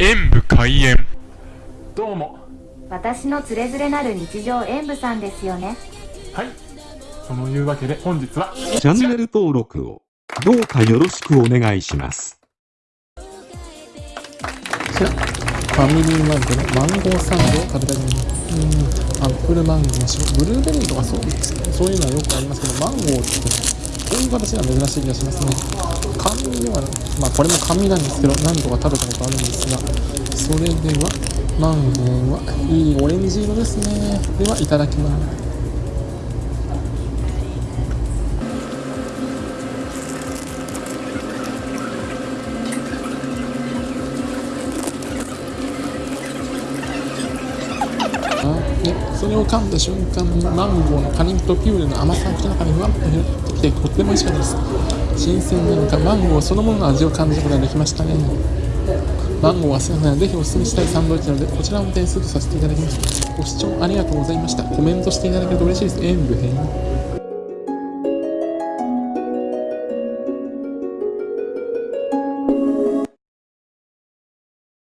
演武開演どうも私のつれづれなる日常演舞さんですよねはいそのいうわけで本日はチャンネル登録をどうかよろしくお願いします。こちら、ファミリーマートのマンゴーサンドを食べたいと思います。うん、アップルマンゴーにしろ、ブルーベリーとかそう。そういうのはよくありますけど、マンゴーってこういう形が珍しい気がしますね。甘味ではまあこれも甘味なんですけど、何度か食べたことあるんですが、それでは、マンゴーはいいオレンジ色ですね。では、いただきます。でそれを噛んだ瞬間にマンゴーのカニとピューレの甘さが口の中にふわっと広がってきてとっても美味しかったです。新鮮なのかマンゴーそのものの味を感じることができましたね。マンゴーは好きなのでぜひおすすめしたいサンドイッチなのでこちらも点数とさせていただきますご視聴ありがとうございました。コメントしていただけると嬉しいです。演武編。